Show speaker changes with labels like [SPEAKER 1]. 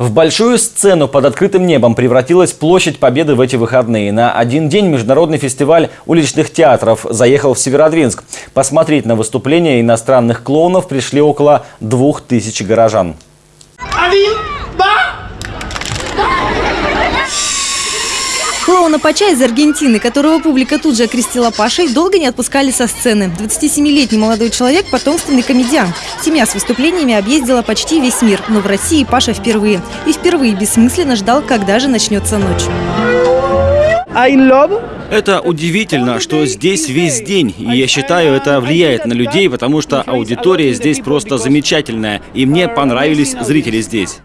[SPEAKER 1] В большую сцену под открытым небом превратилась площадь Победы в эти выходные. На один день международный фестиваль уличных театров заехал в Северодвинск. Посмотреть на выступления иностранных клоунов пришли около двух тысяч горожан.
[SPEAKER 2] Клоуна Пача из Аргентины, которого публика тут же окрестила Пашей, долго не отпускали со сцены. 27-летний молодой человек – потомственный комедиант. Семья с выступлениями объездила почти весь мир, но в России Паша впервые. И впервые бессмысленно ждал, когда же начнется ночь.
[SPEAKER 1] Это удивительно, что здесь весь день. И я считаю, это влияет на людей, потому что аудитория здесь просто замечательная. И мне понравились зрители здесь.